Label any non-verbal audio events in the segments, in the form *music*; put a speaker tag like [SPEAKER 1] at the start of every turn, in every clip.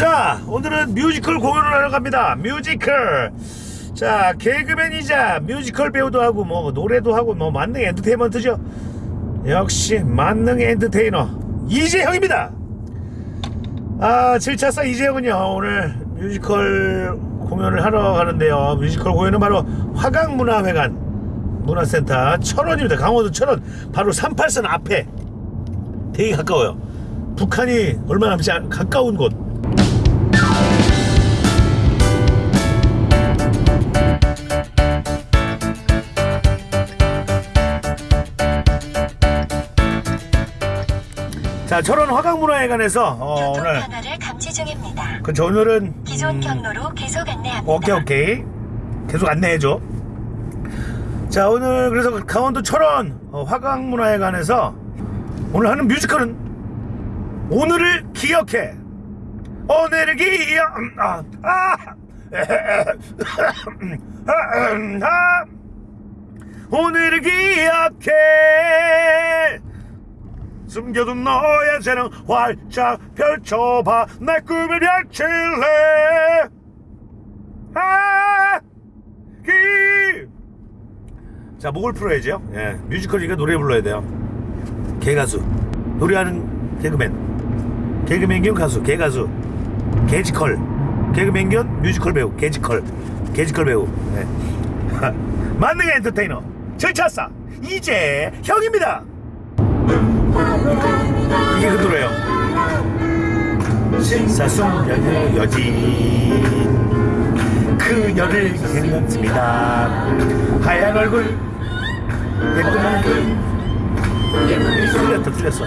[SPEAKER 1] 자 오늘은 뮤지컬 공연을 하러 갑니다. 뮤지컬. 자 개그맨이자 뮤지컬 배우도 하고 뭐 노래도 하고 뭐 만능 엔터테인먼트죠. 역시 만능 엔터테이너 이재형입니다. 아 7차사 이재형은요 오늘 뮤지컬 공연을 하러 가는데요. 뮤지컬 공연은 바로 화강문화회관 문화센터 철원입니다. 강원도 철원 바로 38선 앞에 되게 가까워요. 북한이 얼마 남지 않 가까운 곳 자 철원 화강문화회관에서 어,
[SPEAKER 2] 교통
[SPEAKER 1] 오늘
[SPEAKER 2] 변화를 감지 중입니다.
[SPEAKER 1] 그쵸 오늘은
[SPEAKER 2] 기존
[SPEAKER 1] 음,
[SPEAKER 2] 경로로 계속 안내합니다.
[SPEAKER 1] 오케이 오케이. 계속 안내해줘. 자 오늘 그래서 강원도 철원 어, 화강문화회관에서 오늘 하는 뮤지컬은 오늘을 기억해. 오늘을 기억 아, 아, *laughs* 아, 오늘을 기억해 숨겨둔 너의 재능 활짝 펼쳐봐 내 꿈을 펼칠래 아, 기. 자, 목을 풀어야죠. 예, 뮤지컬이니까 노래 불러야 돼요. 개가수. 노래하는 개그맨. 개그맨 겸 가수, 개가수. 개지컬. 개그맨 겸 뮤지컬 배우, 개지컬. 개지컬 배우. 예. *laughs* 만능 엔터테이너. 절차사. 이재형입니다. 이게 그 노래예요. 신사숙녀의 여진 그녀를 생각습니다. 하얀 얼굴 예쁜 얼굴. 틀렸다 틀렸어.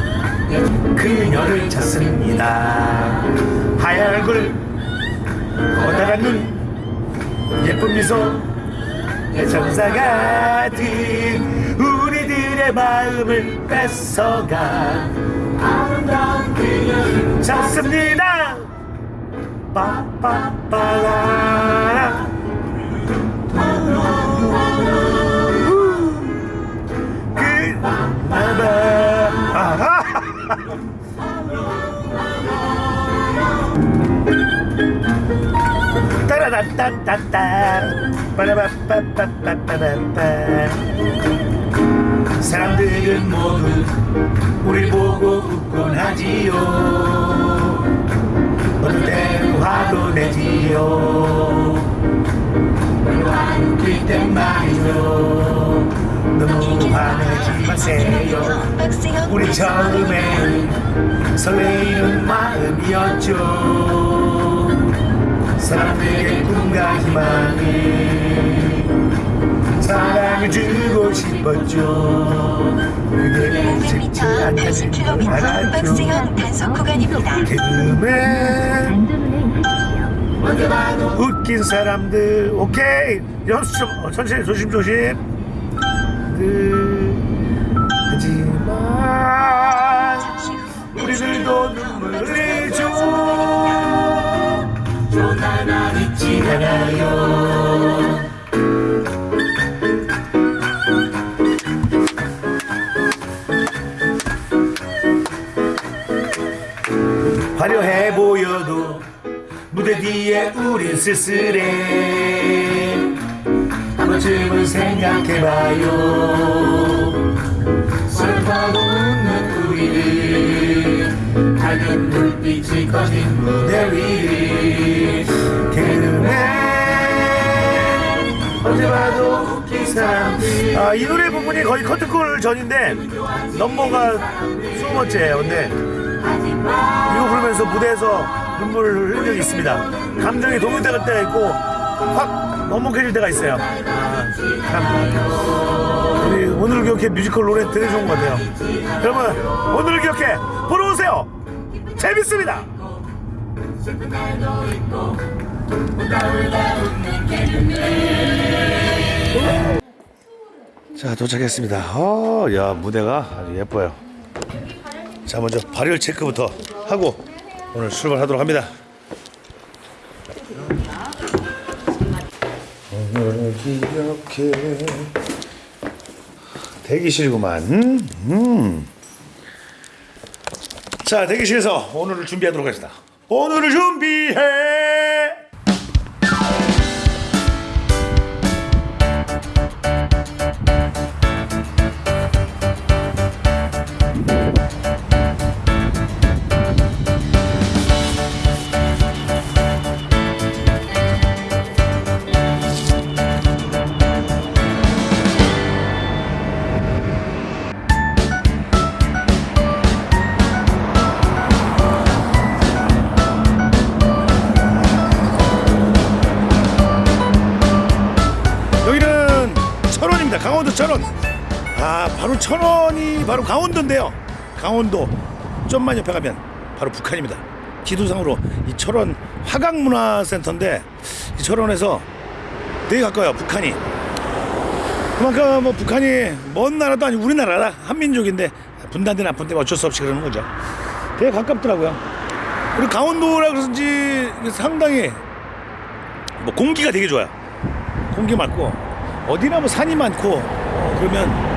[SPEAKER 1] 그녀를 찾습니다. 하얀 얼굴 커다란 눈 예쁜 미소 천사 같은 우리들의 마음을 뺏어가. 아름다운 그녀를 찾습니다. 빠빠빠라. 그 따라다따따따 빠라바빠빠빠빠빠 사람들은 모두 우리 보고 웃곤 하지요. 어떨 땐 화도 내지요. 웃길 땐 말이죠. 너무 화내지 마세요. 우리 처음엔 설레이는 마음이었죠. 사람들에게 꿈과 희망을 사랑을 주 고 싶었죠. 그게 쉽지
[SPEAKER 2] 100m
[SPEAKER 1] 않다는
[SPEAKER 2] 80km
[SPEAKER 1] 걸 알았죠
[SPEAKER 2] 박세형 단속 구간입니다.
[SPEAKER 1] 개그맨 웃긴 사람들 오케이. 연수 좀 어, 천천히 조심조심. 그 하지만 우리들도 눈물을 흘리죠 조나나 잊지 않아요 쓸쓸해 한 번쯤은 생각해봐요. 슬퍼도 웃는 우리를 밝은 불빛이 꺼진 무대 위. 개그맨 언제 봐도 웃긴 사람 아, 이 노래 부분이 거의 커튼콜 전인데 넘버가 20번째예요. 근데 이거 부르면서 무대에서 눈물을 흘린 적이 있습니다. 감정이 동요될 때가 있고 확 먹먹해질 때가 있어요. 아, 참. 우리 오늘을 기억해 뮤지컬 노래 되게 좋은 것 같아요. 여러분 오늘을 기억해 보러 오세요. 재밌습니다. 자 도착했습니다. 어, 야 무대가 아주 예뻐요. 자 먼저 발열 체크부터 하고 오늘 출발하도록 합니다. 오늘 이렇게 대기실구만. 음. 자 대기실에서 오늘을 준비하도록 하겠습니다. 오늘을 준비해 바로 철원이 바로 강원도인데요. 강원도 좀만 옆에 가면 바로 북한입니다. 지도상으로 이 철원 화강문화센터인데 이 철원에서 되게 가까워요. 북한이. 그만큼 뭐 북한이 먼 나라도 아니고 우리나라라 한민족인데 분단된 아픈데 어쩔 수 없이 그러는 거죠. 되게 가깝더라고요. 그리고 강원도라 그런지 상당히 뭐 공기가 되게 좋아요. 공기 맑고 어디나 뭐 산이 많고 어, 그러면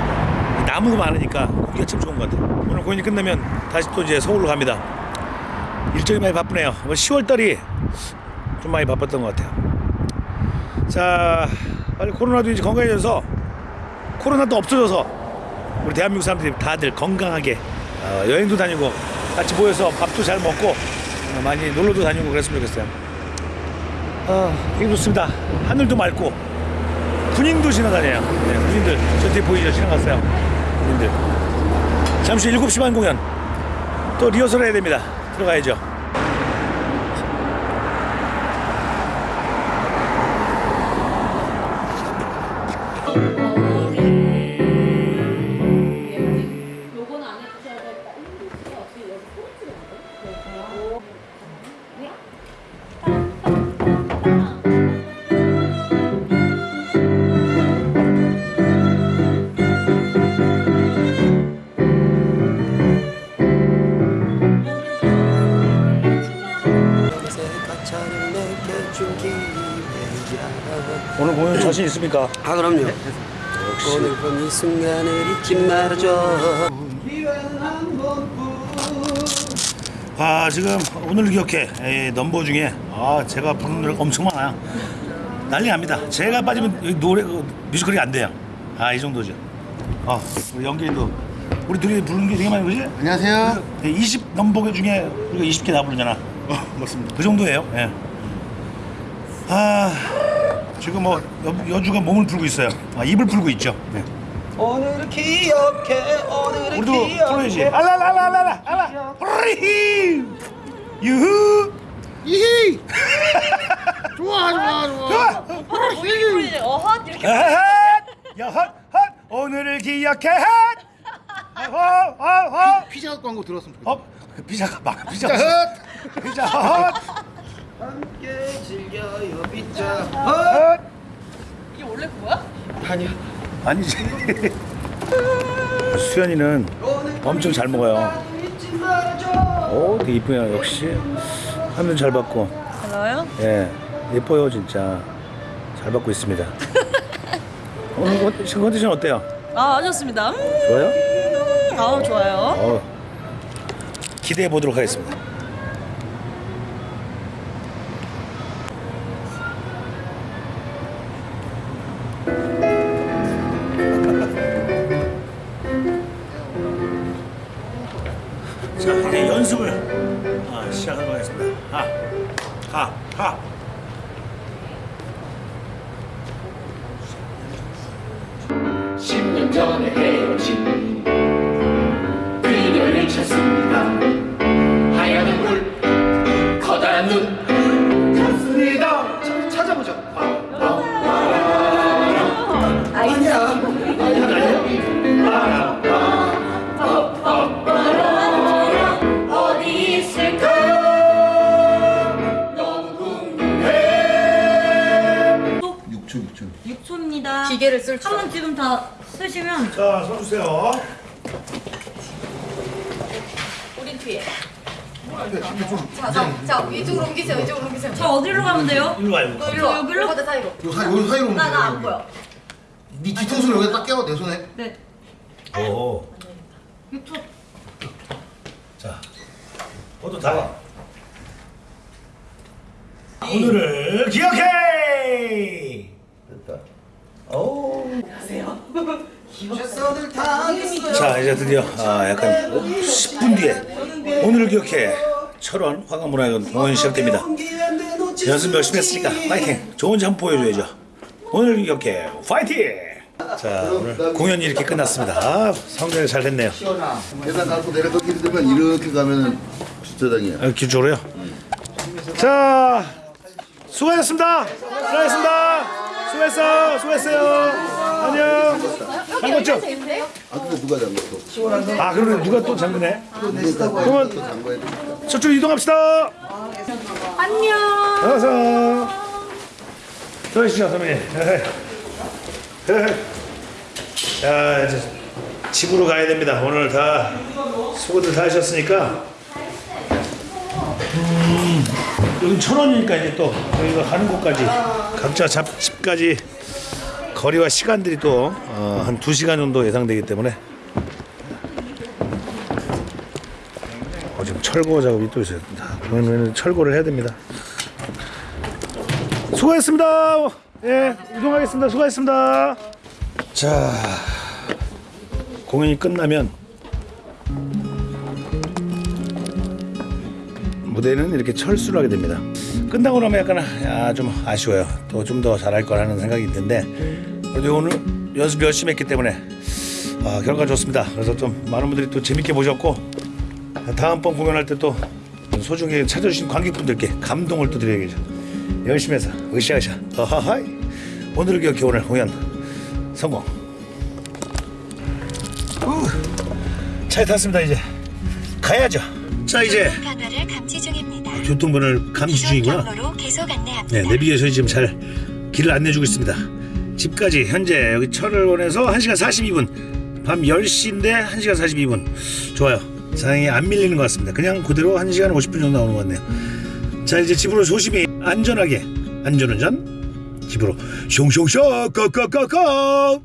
[SPEAKER 1] 나무가 많으니까 공기가 참 좋은 것 같아요. 오늘 공연이 끝나면 다시 또 이제 서울로 갑니다. 일정이 많이 바쁘네요. 10월 달이 좀 많이 바빴던 것 같아요. 자, 빨리 코로나도 이제 건강해져서 코로나도 없어져서 우리 대한민국 사람들이 다들 건강하게 어, 여행도 다니고 같이 모여서 밥도 잘 먹고 어, 많이 놀러도 다니고 그랬으면 좋겠어요. 아, 되게 좋습니다. 하늘도 맑고 군인도 지나다녀요. 네, 군인들 저 뒤에 보이죠? 지나갔어요. 군인들. 잠시 후 7시 반 공연 또 리허설 해야 됩니다. 들어가야죠. 있습니까?
[SPEAKER 3] 아 그럼요. 오늘 밤이 순간을 잊지 말아줘.
[SPEAKER 1] 아 지금 오늘 기억해. 에, 넘버 중에. 아 제가 부르는 노래가 엄청 많아요. 난리 납니다. 제가 빠지면 노래 어, 뮤지컬이 안 돼요. 아 이 정도죠. 아 우리 연기도. 우리 둘이 부르는 게 되게 많이 그지?
[SPEAKER 4] 안녕하세요.
[SPEAKER 1] 20 넘버 중에 우리가 20개 다 부르잖아.
[SPEAKER 4] 어, 맞습니다.
[SPEAKER 1] 그 정도예요. 예. 아 지금 뭐 여, 여주가 몸을 풀고 있어요. 아 입을 풀고 있죠. 네.
[SPEAKER 3] 오늘을 기억해 오늘을
[SPEAKER 1] 우리도
[SPEAKER 3] 기억해.
[SPEAKER 1] 풀어야지. 알라라라라라 알라. 프리 유후!
[SPEAKER 4] 이히. 좋아, 좋아, 좋아.
[SPEAKER 5] 우리 어헛! 이렇게
[SPEAKER 1] 여헛! 헛! 오늘을 기억해 헛어어어
[SPEAKER 4] 피자 광고 들었으면 좋겠다.
[SPEAKER 1] 어? 피자가 막 피자
[SPEAKER 4] 자,
[SPEAKER 1] 피자 헛
[SPEAKER 3] 함께 즐겨요 빗자.
[SPEAKER 1] 헛.
[SPEAKER 5] 이게 원래 그거야?
[SPEAKER 3] 아니야.
[SPEAKER 1] 아니지. *laughs* 수연이는 엄청 잘 먹어요. 오 되게 이쁘네요 역시. 화면 잘 받고.
[SPEAKER 5] 달라요?
[SPEAKER 1] 예 예뻐요 진짜. 잘 받고 있습니다. *laughs* 오늘 컨- 지금 컨디션 어때요?
[SPEAKER 5] 아 좋습니다. 음,
[SPEAKER 1] 좋아요?
[SPEAKER 5] 아 좋아요.
[SPEAKER 1] 어, 기대해 보도록 하겠습니다. 자 이제 연습을 아, 시작하도록 하겠습니다. 하, 하, 하.
[SPEAKER 6] 십년 전에 헤어진 그녀를 찾습니다
[SPEAKER 5] 한 번 지금 다 쓰시면
[SPEAKER 1] 자, 서주세요.
[SPEAKER 5] 우린 뒤에.
[SPEAKER 7] 자, 자, 자, 이쪽으로 옮기세요. 이쪽으로 옮기세요.
[SPEAKER 5] 저 어디로 가면 돼요?
[SPEAKER 1] 일로 와요. 일로 와.
[SPEAKER 7] 일로 와.
[SPEAKER 5] 여기로?
[SPEAKER 7] 오빠들 사이로.
[SPEAKER 4] 요 사, 요 사이로
[SPEAKER 7] 나, 나 안. 보여.
[SPEAKER 4] 네 뒤통수를 여기다 딱 껴, 내 손에.
[SPEAKER 5] 네.
[SPEAKER 1] 오.
[SPEAKER 5] 6초.
[SPEAKER 1] 자, 모두 다. 오늘을 기억해 자 이제 드디어 아, 약간 10분 뒤에 오늘을 기억해. 철원 화가문화회관 공연 시작됩니다. 연습 열심히 했으니까 파이팅. 좋은 점 보여줘야죠. 오늘 기억해. 파이팅! 자 오늘 공연이 이렇게 끝났습니다. 아, 성대를 잘 했네요.
[SPEAKER 4] 계단 갖고 내려가기 힘들면 이렇게 가면은 주차장이야.
[SPEAKER 1] 아, 기초로요? 자 수고하셨습니다. 수고하셨습니다 수고했어 수고했어요. 안녕. 반갑죠?
[SPEAKER 4] 아 근데 누가 잠갔어?
[SPEAKER 1] 아 그러면 누가 또 잠그네? 그러면. 저쪽 이동합시다.
[SPEAKER 5] 안녕.
[SPEAKER 1] 어서. 들어오시죠 선배님. 자 이제 집으로 가야 됩니다. 오늘 다 수고들 다 하셨으니까 음, 여기 천 원이니까 이제 또 저희가 가는 곳까지 각자 잡, 집까지 거리와 시간들이 또 한 두 시간 정도 예상되기 때문에 어, 지금 철거 작업이 또 있어요. 그러면 철거를 해야 됩니다. 수고했습니다. 예, 이동하겠습니다. 수고했습니다. 자, 공연이 끝나면 무대는 이렇게 철수를 하게 됩니다. 끝나고 나면 약간 아, 좀 아쉬워요. 또 좀 더 잘할 거라는 생각이 드는데 그래도 오늘 연습 열심히 했기 때문에 아, 결과 좋습니다. 그래서 좀 많은 분들이 또 재밌게 보셨고 다음번 공연할 때 또 소중히 찾아주신 관객분들께 감동을 또 드려야겠죠. 열심히 해서 으쌰으쌰 하하하이 오늘을 기억해 오늘 공연 성공 후, 차에 탔습니다 이제 가야죠 자 이제
[SPEAKER 2] 변화를 감지 중입니다.
[SPEAKER 1] 교통번호를 감지
[SPEAKER 2] 이동
[SPEAKER 1] 중이구나
[SPEAKER 2] 경로로 계속 안내합니다.
[SPEAKER 1] 네, 내비게이션이 지금 잘 길을 안내해주고 있습니다. 집까지 현재 여기 철원에서 1시간 42분 밤 10시인데 1시간 42분 좋아요 상황이 안 밀리는 것 같습니다 그냥 그대로 1시간 50분 정도 나오는 것 같네요 자 이제 집으로 조심히 안전하게 안전운전 집으로 숑숑숑 꺼꺼꺼꺼